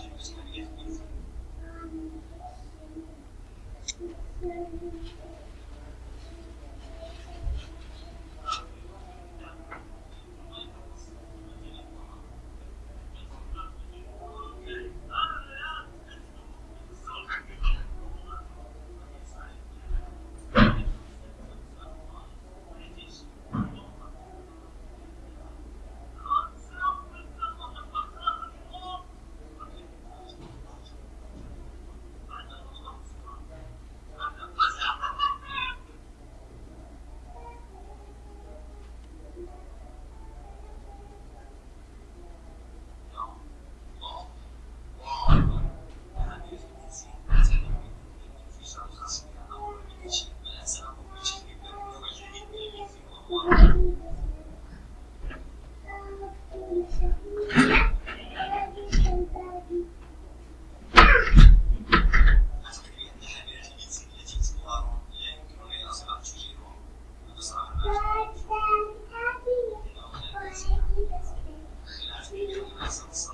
Thank you. presence.